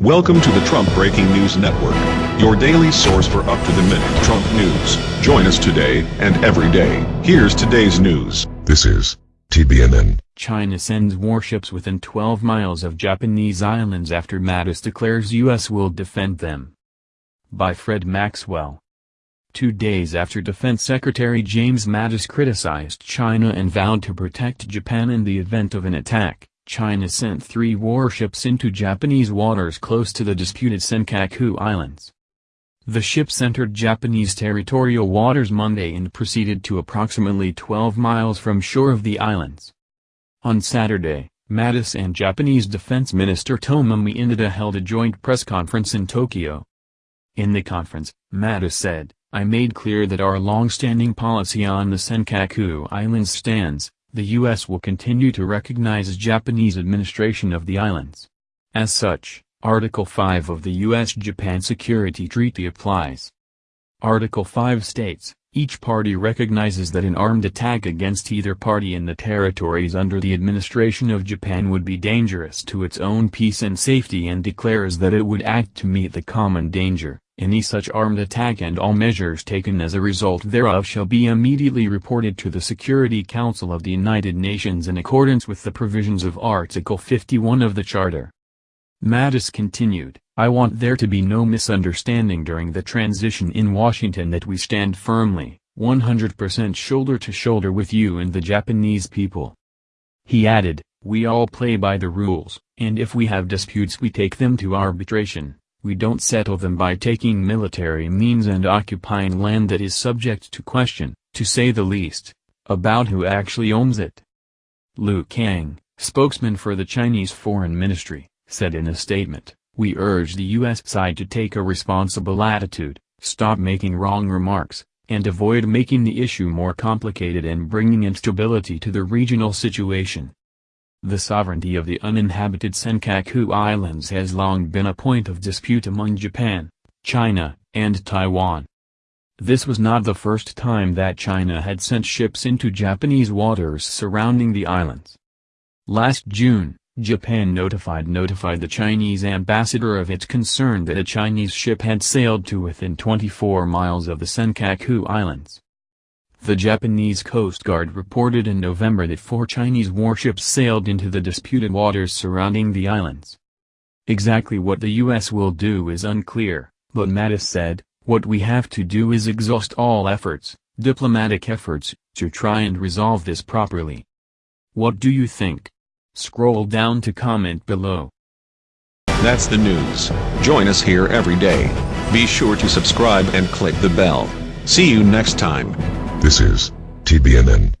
Welcome to the Trump Breaking News Network, your daily source for up-to-the-minute Trump news. Join us today and every day. Here's today's news. This is TBNN. China sends warships within 12 miles of Japanese islands after Mattis declares U.S. will defend them. By Fred Maxwell. Two days after Defense Secretary James Mattis criticized China and vowed to protect Japan in the event of an attack, China sent three warships into Japanese waters close to the disputed Senkaku Islands. The ships entered Japanese territorial waters Monday and proceeded to approximately 12 miles from shore of the islands. On Saturday, Mattis and Japanese Defense Minister Tomomi Inada held a joint press conference in Tokyo. In the conference, Mattis said, I made clear that our long-standing policy on the Senkaku Islands stands, the U.S. will continue to recognize Japanese administration of the islands. As such, Article 5 of the U.S.-Japan Security Treaty applies. Article 5 states, each party recognizes that an armed attack against either party in the territories under the administration of Japan would be dangerous to its own peace and safety and declares that it would act to meet the common danger. Any such armed attack and all measures taken as a result thereof shall be immediately reported to the Security Council of the United Nations in accordance with the provisions of Article 51 of the Charter. Mattis continued, I want there to be no misunderstanding during the transition in Washington that we stand firmly, 100% shoulder to shoulder with you and the Japanese people. He added, we all play by the rules, and if we have disputes we take them to arbitration. We don't settle them by taking military means and occupying land that is subject to question, to say the least, about who actually owns it. Lu Kang, spokesman for the Chinese Foreign Ministry, said in a statement, We urge the U.S. side to take a responsible attitude, stop making wrong remarks, and avoid making the issue more complicated and bringing instability to the regional situation. The sovereignty of the uninhabited Senkaku Islands has long been a point of dispute among Japan, China, and Taiwan. This was not the first time that China had sent ships into Japanese waters surrounding the islands. Last June, Japan notified notified the Chinese ambassador of its concern that a Chinese ship had sailed to within 24 miles of the Senkaku Islands. The Japanese Coast Guard reported in November that four Chinese warships sailed into the disputed waters surrounding the islands. Exactly what the U.S. will do is unclear, but Mattis said, what we have to do is exhaust all efforts, diplomatic efforts, to try and resolve this properly. What do you think? Scroll down to comment below. That's the news. Join us here every day. Be sure to subscribe and click the bell. See you next time. This is TBNN.